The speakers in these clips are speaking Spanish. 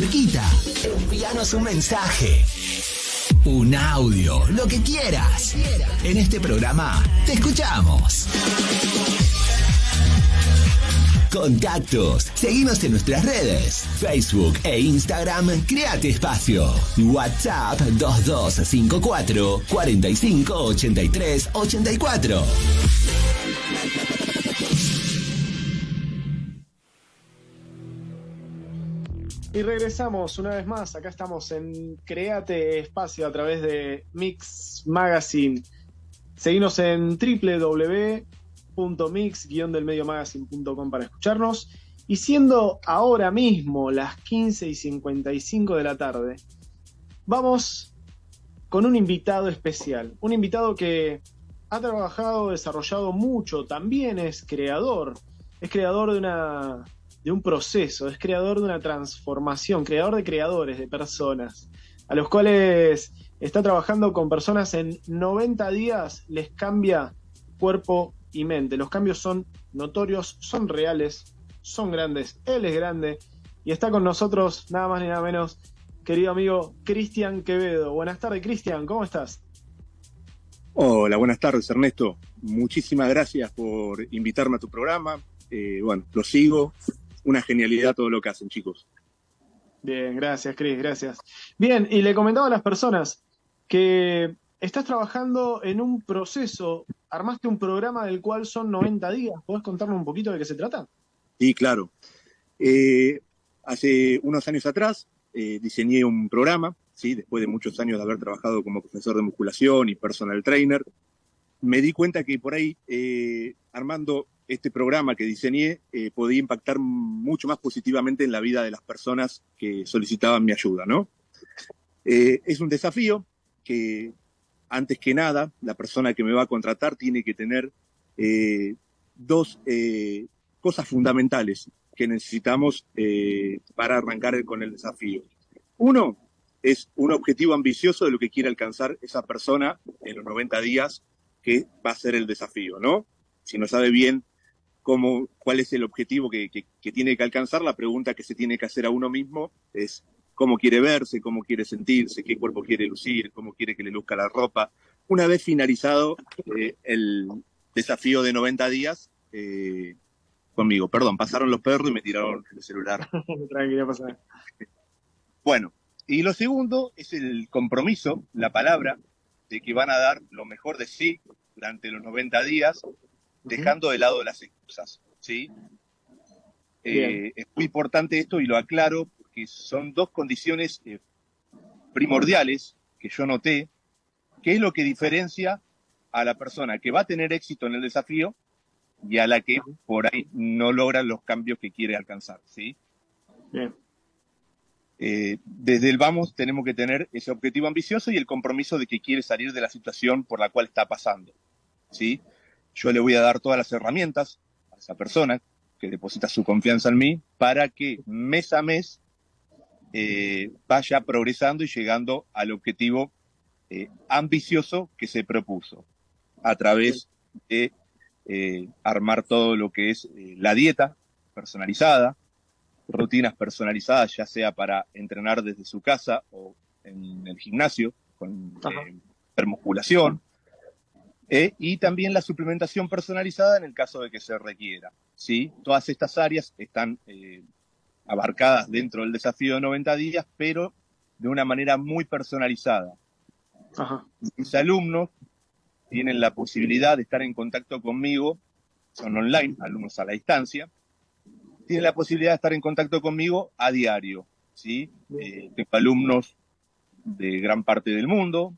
cerquita. Envíanos un mensaje. Un audio, lo que quieras. En este programa te escuchamos. Contactos. Seguimos en nuestras redes. Facebook e Instagram. Créate espacio. WhatsApp 2254 45 83 84. Y regresamos una vez más. Acá estamos en Créate Espacio a través de Mix Magazine. Seguimos en www.mix-delmediomagazine.com para escucharnos. Y siendo ahora mismo las 15 y 55 de la tarde, vamos con un invitado especial. Un invitado que ha trabajado, desarrollado mucho, también es creador. Es creador de una de un proceso, es creador de una transformación, creador de creadores, de personas, a los cuales está trabajando con personas en 90 días, les cambia cuerpo y mente. Los cambios son notorios, son reales, son grandes, él es grande y está con nosotros nada más ni nada menos, querido amigo Cristian Quevedo. Buenas tardes, Cristian, ¿cómo estás? Hola, buenas tardes, Ernesto. Muchísimas gracias por invitarme a tu programa. Eh, bueno, lo sigo, una genialidad todo lo que hacen, chicos. Bien, gracias, Cris, gracias. Bien, y le comentaba a las personas que estás trabajando en un proceso, armaste un programa del cual son 90 días. ¿Podés contarnos un poquito de qué se trata? Sí, claro. Eh, hace unos años atrás eh, diseñé un programa, ¿sí? después de muchos años de haber trabajado como profesor de musculación y personal trainer. Me di cuenta que por ahí, eh, armando este programa que diseñé eh, podía impactar mucho más positivamente en la vida de las personas que solicitaban mi ayuda, ¿no? Eh, es un desafío que, antes que nada, la persona que me va a contratar tiene que tener eh, dos cosas fundamentales que necesitamos para arrancar con el desafío. Uno es un objetivo ambicioso de lo que quiere alcanzar esa persona en los 90 días que va a ser el desafío, ¿no? Si no sabe bien cuál es el objetivo que, tiene que alcanzar, la pregunta que se tiene que hacer a uno mismo es cómo quiere verse, cómo quiere sentirse, qué cuerpo quiere lucir, cómo quiere que le luzca la ropa. Una vez finalizado eh, el desafío de 90 días, eh, conmigo, perdón, pasaron los perros y me tiraron el celular. Tranquilo. Bueno, y lo segundo es el compromiso, la palabra, de que van a dar lo mejor de sí durante los 90 días dejando de lado las excusas, ¿sí? Eh, es muy importante esto y lo aclaro porque son dos condiciones eh, primordiales que yo noté, que es lo que diferencia a la persona que va a tener éxito en el desafío y a la que por ahí no logra los cambios que quiere alcanzar, ¿sí? Bien. Eh, desde el vamos tenemos que tener ese objetivo ambicioso y el compromiso de que quiere salir de la situación por la cual está pasando, ¿sí? Yo le voy a dar todas las herramientas a esa persona que deposita su confianza en mí para que mes a mes eh, vaya progresando y llegando al objetivo eh, ambicioso que se propuso a través de eh, armar todo lo que es la dieta personalizada, rutinas personalizadas, ya sea para entrenar desde su casa o en el gimnasio con musculación, eh, y también la suplementación personalizada en el caso de que se requiera. ¿sí? Todas estas áreas están eh, abarcadas dentro del desafío de 90 días, pero de una manera muy personalizada. Mis alumnos tienen la posibilidad de estar en contacto conmigo, son online, alumnos a la distancia, tienen la posibilidad de estar en contacto conmigo a diario. ¿sí? Eh, tengo alumnos de gran parte del mundo,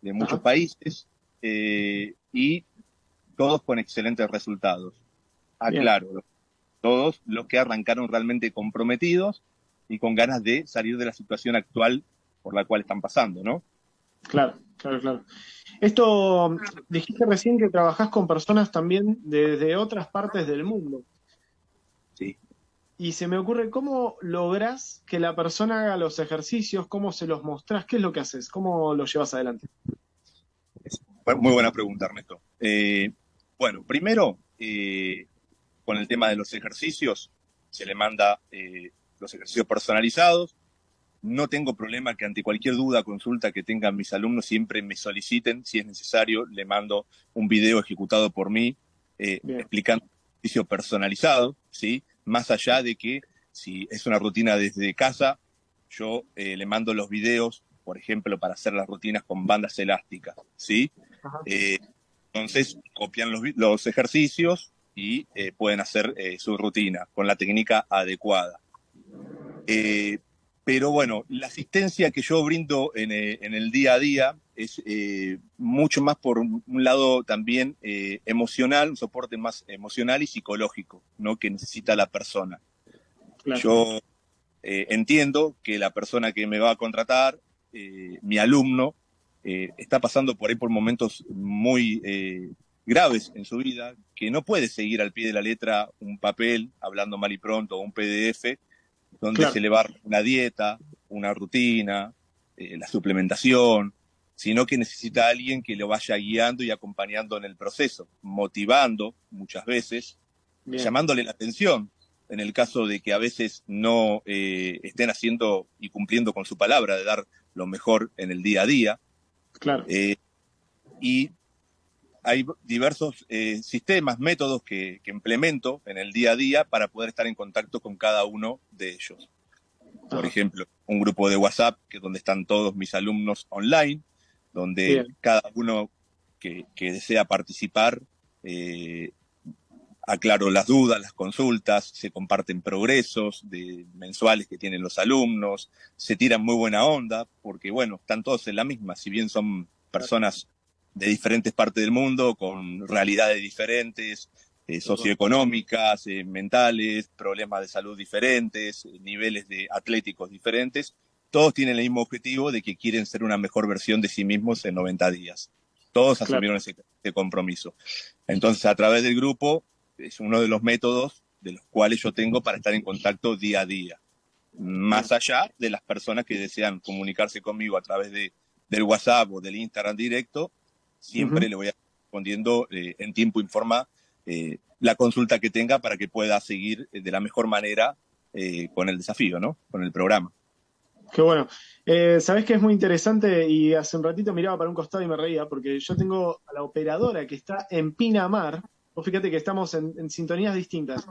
de muchos países, eh, y todos con excelentes resultados. Aclaro, todos los que arrancaron realmente comprometidos y con ganas de salir de la situación actual por la cual están pasando, ¿no? Claro, claro, claro. Esto, dijiste recién que trabajás con personas también desde otras partes del mundo. Sí. Y se me ocurre, ¿cómo lográs que la persona haga los ejercicios? ¿Cómo se los mostrás? ¿Qué es lo que haces? ¿Cómo lo llevas adelante? Muy buena pregunta, Ernesto. Eh, bueno, primero, eh, con el tema de los ejercicios, se le manda eh, los ejercicios personalizados, no tengo problema que ante cualquier duda, consulta que tengan mis alumnos, siempre me soliciten, si es necesario, le mando un video ejecutado por mí, explicando el ejercicio personalizado, ¿sí? Más allá de que si es una rutina desde casa, yo le mando los videos, por ejemplo, para hacer las rutinas con bandas elásticas, ¿sí? Eh, entonces, copian los, los ejercicios y pueden hacer su rutina con la técnica adecuada. Pero bueno, la asistencia que yo brindo en, eh, el día a día es eh, mucho más por un lado también eh, emocional, un soporte más emocional y psicológico, ¿no? Que necesita la persona. Yo entiendo que la persona que me va a contratar, mi alumno, está pasando por ahí por momentos muy graves en su vida, que no puede seguir al pie de la letra un papel, hablando mal y pronto, o un PDF, donde se le va una dieta, una rutina, eh, la suplementación, sino que necesita a alguien que lo vaya guiando y acompañando en el proceso, motivando muchas veces, llamándole la atención en el caso de que a veces no eh, estén haciendo y cumpliendo con su palabra de dar lo mejor en el día a día. Claro. Eh, y hay diversos eh, sistemas, métodos que, implemento en el día a día para poder estar en contacto con cada uno de ellos. Por ejemplo, un grupo de WhatsApp, que es donde están todos mis alumnos online, donde cada uno que, desea participar eh, aclaro las dudas, las consultas, se comparten progresos de mensuales que tienen los alumnos, se tiran muy buena onda, porque bueno, están todos en la misma, si bien son personas de diferentes partes del mundo, con realidades diferentes, eh, socioeconómicas, eh, mentales, problemas de salud diferentes, niveles de atléticos diferentes. Todos tienen el mismo objetivo de que quieren ser una mejor versión de sí mismos en 90 días. Todos asumieron ese, compromiso. Entonces, a través del grupo, es uno de los métodos de los cuales yo tengo para estar en contacto día a día. Más allá de las personas que desean comunicarse conmigo a través de, del WhatsApp o del Instagram directo, siempre le voy a respondiendo eh, en tiempo y forma eh, la consulta que tenga para que pueda seguir eh, de la mejor manera con el desafío, ¿no? Con el programa. Qué bueno. Sabes que es muy interesante y hace un ratito miraba para un costado y me reía porque yo tengo a la operadora que está en Pinamar. Vos fíjate que estamos en, sintonías distintas.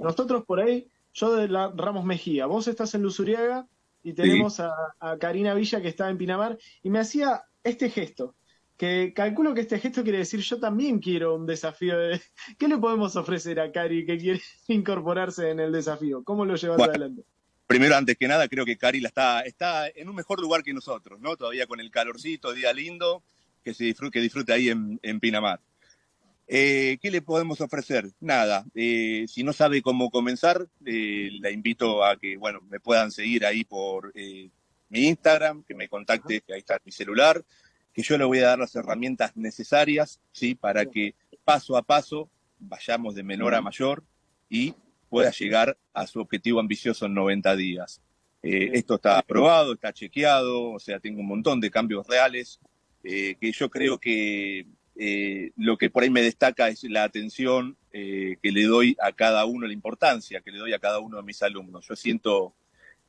Nosotros por ahí, yo de la Ramos Mejía, vos estás en Luzuriaga y tenemos a, a Karina Villa que está en Pinamar y me hacía este gesto que calculo que este gesto quiere decir yo también quiero un desafío. De... ¿Qué le podemos ofrecer a Cari que quiere incorporarse en el desafío? ¿Cómo lo llevas adelante? Primero, antes que nada, creo que Cari la está, está en un mejor lugar que nosotros, ¿no? Todavía con el calorcito, día lindo, que, se disfrute, que disfrute ahí en, Pinamar. Eh, ¿Qué le podemos ofrecer? Nada. Eh, si no sabe cómo comenzar, eh, la invito a que, bueno, me puedan seguir ahí por mi Instagram, que me contacte, que ahí está mi celular que yo le voy a dar las herramientas necesarias, ¿sí? Para que paso a paso vayamos de menor a mayor y pueda llegar a su objetivo ambicioso en 90 días. Eh, esto está aprobado, está chequeado, o sea, tengo un montón de cambios reales, eh, que yo creo que eh, lo que por ahí me destaca es la atención que le doy a cada uno, la importancia que le doy a cada uno de mis alumnos. Yo siento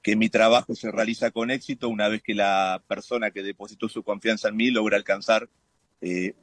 que mi trabajo se realiza con éxito una vez que la persona que depositó su confianza en mí logra alcanzar eh,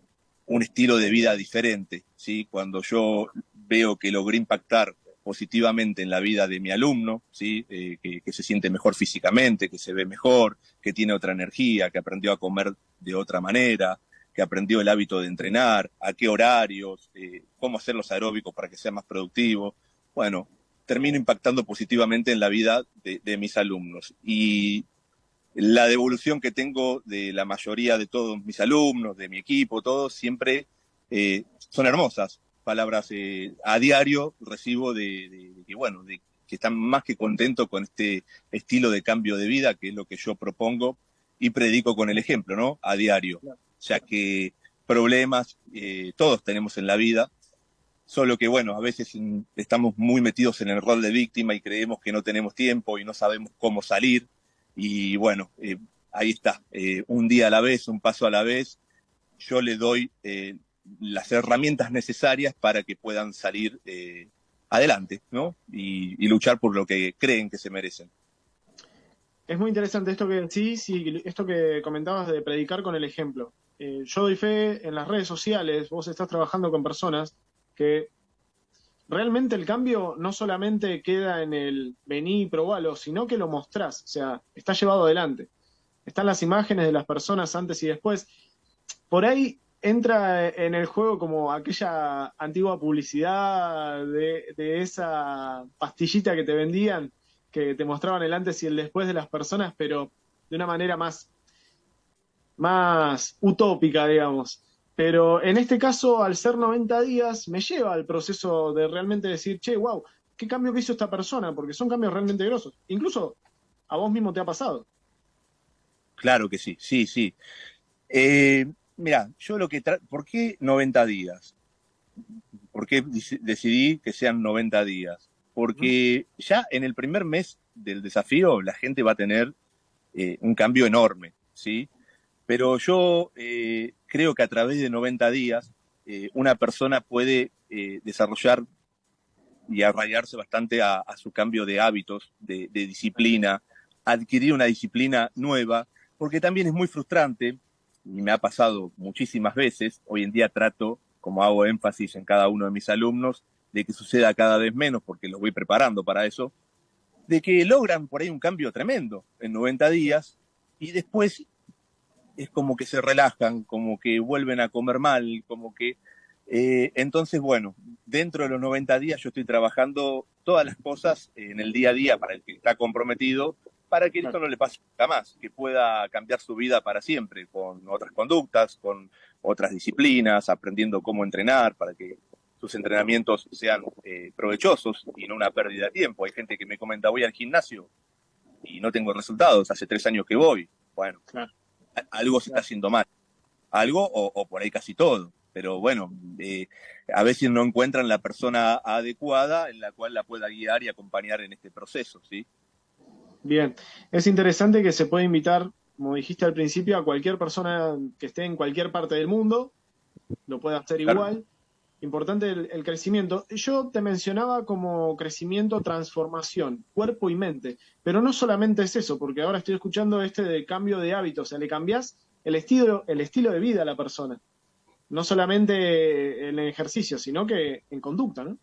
un estilo de vida diferente. ¿sí? Cuando yo veo que logré impactar positivamente en la vida de mi alumno, ¿sí? Eh, que, se siente mejor físicamente, que se ve mejor, que tiene otra energía, que aprendió a comer de otra manera, que aprendió el hábito de entrenar, a qué horarios, eh, cómo hacer los aeróbicos para que sea más productivo. Bueno, termino impactando positivamente en la vida de, mis alumnos. Y la devolución que tengo de la mayoría de todos mis alumnos, de mi equipo, todos, siempre eh, son hermosas. Palabras eh, a diario recibo de, que, bueno, de que están más que contentos con este estilo de cambio de vida, que es lo que yo propongo y predico con el ejemplo, ¿no? A diario. Ya que problemas eh, todos tenemos en la vida, solo que bueno, a veces estamos muy metidos en el rol de víctima y creemos que no tenemos tiempo y no sabemos cómo salir. Y bueno, eh, ahí está, eh, un día a la vez, un paso a la vez, yo le doy eh, las herramientas necesarias para que puedan salir adelante, ¿no? Y, luchar por lo que creen que se merecen. es muy interesante esto que decís y esto que comentabas de predicar con el ejemplo. Eh, yo doy fe en las redes sociales, vos estás trabajando con personas que realmente el cambio no solamente queda en el vení y probalo, sino que lo mostrás, o sea, está llevado adelante. Están las imágenes de las personas antes y después. Por ahí entra en el juego como aquella antigua publicidad de, de esa pastillita que te vendían, que te mostraban el antes y el después de las personas, pero de una manera más, más utópica, digamos. Pero en este caso, al ser 90 días, me lleva al proceso de realmente decir, che, wow, ¿qué cambio que hizo esta persona? Porque son cambios realmente grosos. Incluso a vos mismo te ha pasado. Claro que sí, sí, sí. Eh, mira, yo lo que... ¿Por qué 90 días? ¿Por qué decidí que sean 90 días? Porque ya en el primer mes del desafío la gente va a tener eh, un cambio enorme, ¿sí? Pero yo eh, creo que a través de 90 días eh, una persona puede desarrollar y arraigarse bastante a, su cambio de hábitos, de, de disciplina, adquirir una disciplina nueva, porque también es muy frustrante y me ha pasado muchísimas veces, hoy en día trato, como hago énfasis en cada uno de mis alumnos, de que suceda cada vez menos, porque los voy preparando para eso, de que logran por ahí un cambio tremendo en 90 días y después es como que se relajan, como que vuelven a comer mal, como que... Eh, entonces, bueno, dentro de los 90 días yo estoy trabajando todas las cosas en el día a día para el que está comprometido para que esto no le pase nunca más, que pueda cambiar su vida para siempre, con otras conductas, con otras disciplinas, aprendiendo cómo entrenar, para que sus entrenamientos sean eh, provechosos y no una pérdida de tiempo. Hay gente que me comenta, voy al gimnasio y no tengo resultados, hace tres años que voy. Bueno, algo se está haciendo mal. Algo o, por ahí casi todo. Pero bueno, eh, a veces no encuentran la persona adecuada en la cual la pueda guiar y acompañar en este proceso, ¿sí? Bien, es interesante que se puede invitar, como dijiste al principio, a cualquier persona que esté en cualquier parte del mundo, lo puede hacer igual. Importante el, crecimiento. Yo te mencionaba como crecimiento, transformación, cuerpo y mente, pero no solamente es eso, porque ahora estoy escuchando este de cambio de hábitos, o sea, le cambias el estilo, el estilo de vida a la persona. No solamente en el ejercicio, sino que en conducta, ¿no?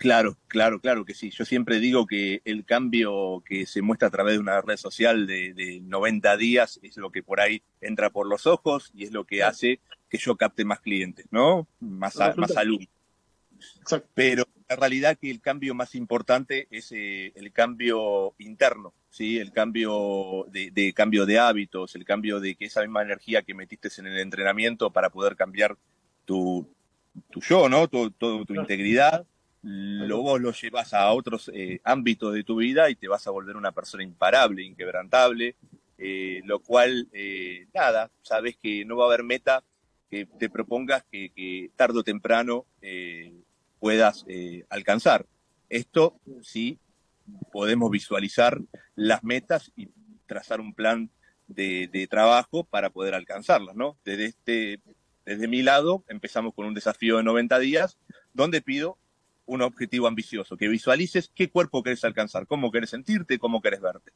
Claro, claro, claro que sí. Yo siempre digo que el cambio que se muestra a través de una red social de, 90 días es lo que por ahí entra por los ojos y es lo que hace que yo capte más clientes, ¿no? Más, más alumnos. Pero la realidad que el cambio más importante es eh, el cambio interno, ¿sí? El cambio de, cambio de hábitos, el cambio de que esa misma energía que metiste en el entrenamiento para poder cambiar tu, tu yo, ¿no? Tu, tu, tu integridad lo, vos lo llevas a otros eh, ámbitos de tu vida y te vas a volver una persona imparable, inquebrantable, eh, lo cual, eh, nada, sabes que no va a haber meta que te propongas que, tarde o temprano puedas alcanzar. Esto sí podemos visualizar las metas y trazar un plan de, de trabajo para poder alcanzarlas, ¿no? Desde, este, desde mi lado empezamos con un desafío de 90 días donde pido un objetivo ambicioso, que visualices qué cuerpo querés alcanzar, cómo querés sentirte, cómo querés verte.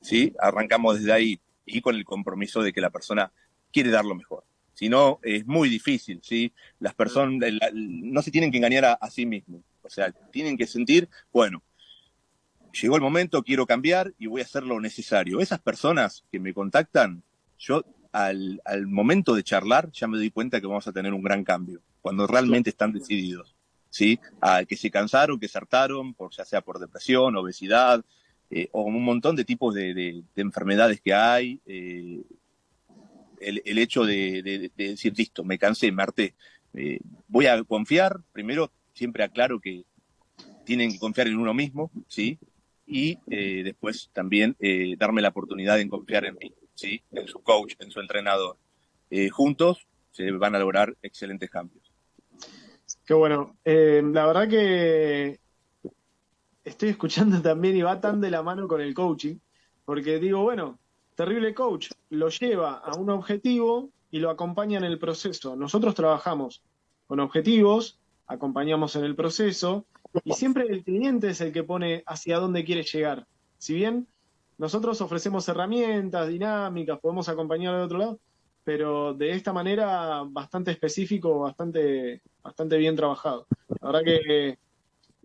¿Sí? Arrancamos desde ahí y con el compromiso de que la persona quiere dar lo mejor. Si no, es muy difícil, ¿sí? Las personas no se tienen que engañar a, sí mismos. O sea, tienen que sentir, bueno, llegó el momento, quiero cambiar y voy a hacer lo necesario. Esas personas que me contactan, yo al, al momento de charlar ya me doy cuenta que vamos a tener un gran cambio, cuando realmente están decididos. ¿sí? que se cansaron, que se hartaron, por, ya sea por depresión, obesidad, eh, o un montón de tipos de, enfermedades que hay. Eh, el, hecho de, decir, listo, me cansé, me harté, eh, voy a confiar, primero siempre aclaro que tienen que confiar en uno mismo, ¿sí? Y después también darme la oportunidad de confiar en mí, ¿sí? En su coach, en su entrenador. juntos se van a lograr excelentes cambios. Qué bueno. Eh, la verdad que estoy escuchando también y va tan de la mano con el coaching, porque digo, bueno, terrible coach, lo lleva a un objetivo y lo acompaña en el proceso. Nosotros trabajamos con objetivos, acompañamos en el proceso y siempre el cliente es el que pone hacia dónde quiere llegar. Si bien nosotros ofrecemos herramientas, dinámicas, podemos acompañar de otro lado, pero de esta manera bastante específico, bastante, bastante bien trabajado. La verdad que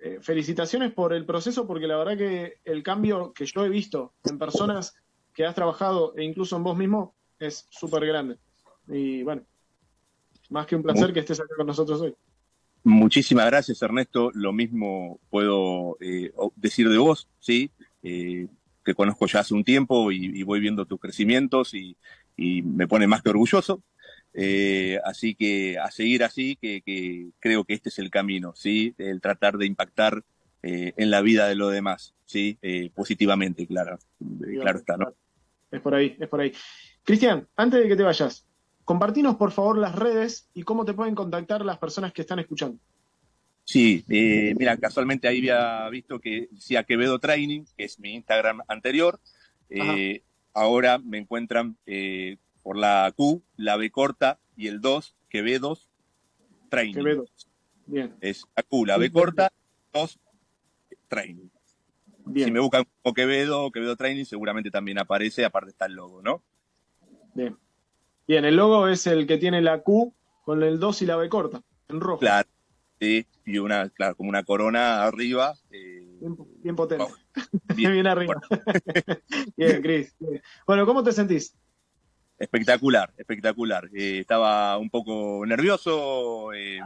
eh, felicitaciones por el proceso, porque la verdad que el cambio que yo he visto en personas que has trabajado e incluso en vos mismo es súper grande. Y bueno, más que un placer que estés acá con nosotros hoy. Muchísimas gracias, Ernesto. Lo mismo puedo eh, decir de vos, ¿sí? Eh, que conozco ya hace un tiempo y, voy viendo tus crecimientos y, me pone más que orgulloso. Eh, así que a seguir así, que, creo que este es el camino, ¿sí? El tratar de impactar en la vida de los demás, ¿sí? positivamente, claro. claro está, ¿no? Es por ahí, es por ahí. Cristian, antes de que te vayas, Compartinos, por favor, las redes y cómo te pueden contactar las personas que están escuchando. Sí, eh, mira, casualmente ahí había visto que decía Quevedo Training, que es mi Instagram anterior. Eh, ahora me encuentran eh, por la Q, la B corta y el 2, Quevedos Training. Quevedo. Bien. Es la Q, la B corta, 2, Training. Bien. Si me buscan como Quevedo Quevedo Training, seguramente también aparece, aparte está el logo, ¿no? Bien. Bien, el logo es el que tiene la Q con el 2 y la B corta, en rojo. Claro, sí, y una, claro, como una corona arriba. Eh, bien, potente. Bien, arriba. bien, Cris. Bueno, ¿cómo te sentís? Espectacular, espectacular. Eh, estaba un poco nervioso eh,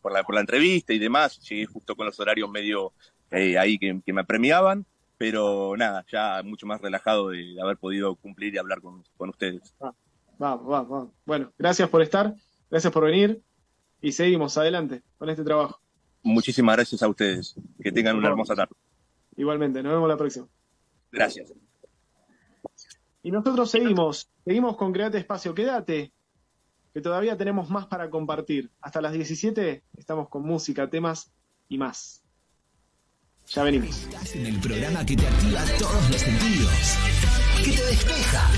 por, la, por la entrevista y demás. Llegué justo con los horarios medio ahí que, me premiaban, pero nada, ya mucho más relajado de, haber podido cumplir y hablar con, ustedes. Ah. Vamos, vamos, vamos. Bueno, gracias por estar, gracias por venir y seguimos adelante con este trabajo. Muchísimas gracias a ustedes. Que tengan una hermosa tarde. Igualmente, nos vemos la próxima. Gracias. Y nosotros seguimos, seguimos con Create Espacio. Quédate, que todavía tenemos más para compartir. Hasta las 17 estamos con música, temas y más. Ya venimos. En el programa que te activa todos los sentidos, que te despeja